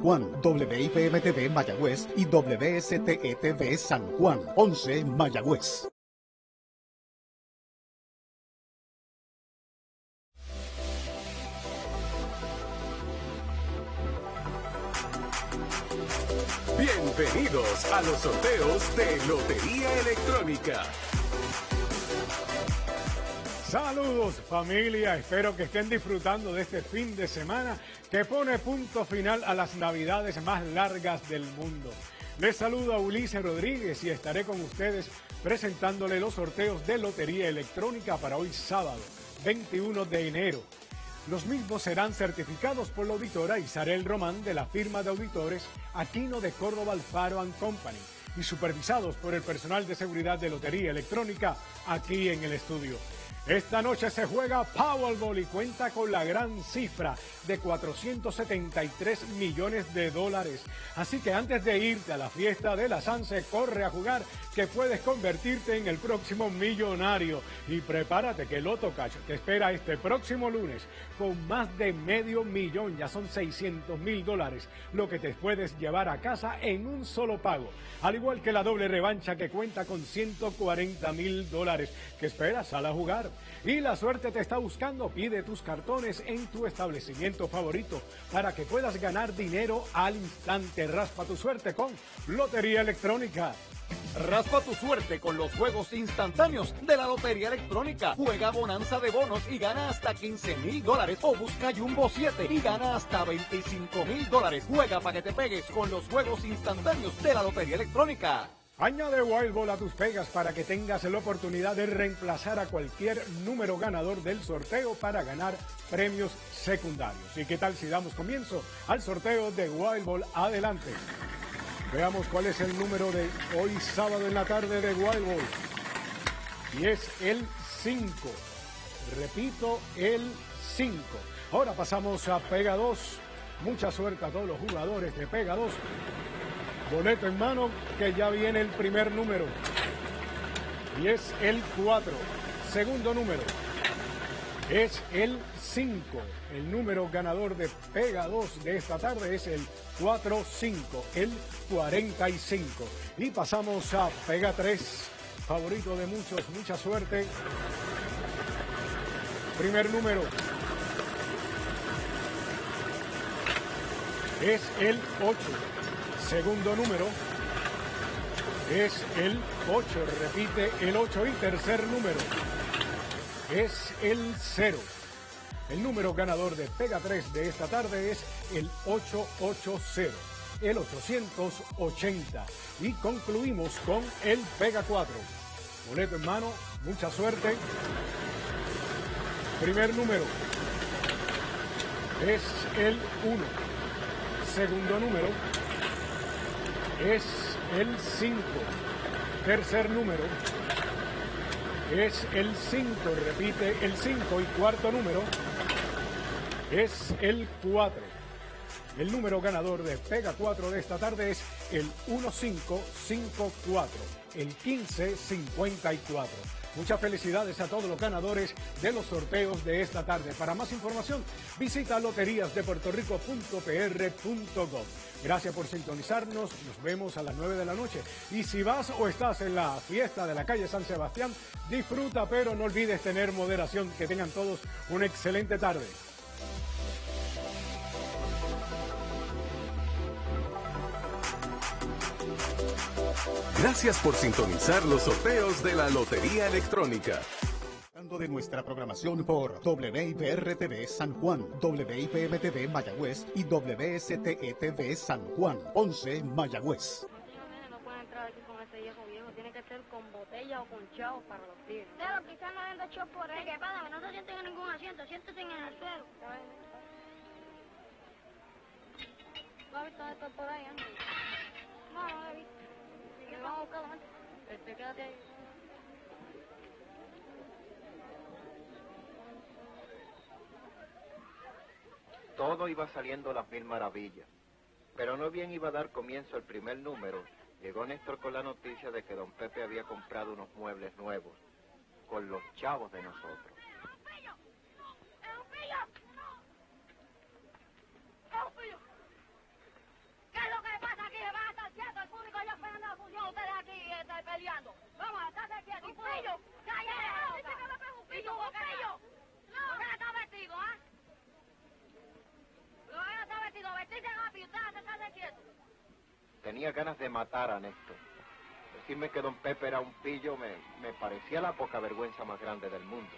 Juan, WIPM-TV Mayagüez y WSTETV San Juan, 11 Mayagüez. Bienvenidos a los sorteos de Lotería Electrónica. Saludos familia, espero que estén disfrutando de este fin de semana que pone punto final a las navidades más largas del mundo. Les saludo a Ulises Rodríguez y estaré con ustedes presentándole los sorteos de Lotería Electrónica para hoy sábado, 21 de enero. Los mismos serán certificados por la auditora Isabel Román de la firma de auditores Aquino de Córdoba Alfaro Company y supervisados por el personal de seguridad de Lotería Electrónica aquí en el estudio. Esta noche se juega Powerball y cuenta con la gran cifra de 473 millones de dólares. Así que antes de irte a la fiesta de la Sanse, corre a jugar que puedes convertirte en el próximo millonario. Y prepárate que Loto Cash te espera este próximo lunes con más de medio millón, ya son 600 mil dólares, lo que te puedes llevar a casa en un solo pago. Al igual que la doble revancha que cuenta con 140 mil dólares. ¿Qué esperas? a jugar. Y la suerte te está buscando. Pide tus cartones en tu establecimiento favorito para que puedas ganar dinero al instante. Raspa tu suerte con Lotería Electrónica. Raspa tu suerte con los juegos instantáneos de la Lotería Electrónica. Juega bonanza de bonos y gana hasta 15 mil dólares. O busca Jumbo 7 y gana hasta 25 mil dólares. Juega para que te pegues con los juegos instantáneos de la Lotería Electrónica. Añade Wild Ball a tus pegas para que tengas la oportunidad de reemplazar a cualquier número ganador del sorteo para ganar premios secundarios. ¿Y qué tal si damos comienzo al sorteo de Wild Ball? Adelante. Veamos cuál es el número de hoy sábado en la tarde de Wild Ball. Y es el 5. Repito, el 5. Ahora pasamos a Pega 2. Mucha suerte a todos los jugadores de Pega 2. Boleto en mano, que ya viene el primer número. Y es el 4. Segundo número. Es el 5. El número ganador de Pega 2 de esta tarde es el 4-5, el 45. Y pasamos a Pega 3. Favorito de muchos, mucha suerte. Primer número. Es el 8. Segundo número es el 8, repite el 8 y tercer número es el 0. El número ganador de Pega 3 de esta tarde es el 880, el 880. Y concluimos con el Pega 4. Boleto en mano, mucha suerte. Primer número es el 1. Segundo número es el 5. Tercer número es el 5, repite el 5 y cuarto número es el 4. El número ganador de Pega 4 de esta tarde es el 1554, el 1554. Muchas felicidades a todos los ganadores de los sorteos de esta tarde. Para más información, visita loteriasdepuertorico.pr.gov. Gracias por sintonizarnos. Nos vemos a las 9 de la noche. Y si vas o estás en la fiesta de la calle San Sebastián, disfruta, pero no olvides tener moderación. Que tengan todos una excelente tarde. Gracias por sintonizar los sorteos de la Lotería Electrónica de nuestra programación por WIPR-TV San Juan, WIPM-TV Mayagüez y WSTETV San Juan, 11 Mayagüez. No pueden entrar aquí con ese viejo viejo, tiene que ser con botella o con chavos para los tigres. Pero quizás no den show por ahí. ¿Qué pasa? No se sienten en ningún asiento, siéntense en el suelo. ¿No has visto esto por ahí antes? No, no lo he visto. Vamos a buscarlo antes. Este, quédate ahí. Todo iba saliendo a las mil maravillas. Pero no bien iba a dar comienzo el primer número, llegó Néstor con la noticia de que don Pepe había comprado unos muebles nuevos, con los chavos de nosotros. se está quieto. carillo? No. ¿Por qué no está vestido, ah? ¿Por qué no está vestido? Vestirse rápido, usted hace quieto. Tenía ganas de matar a Néstor. Decirme que don Pepe era un pillo me, me parecía la poca vergüenza más grande del mundo.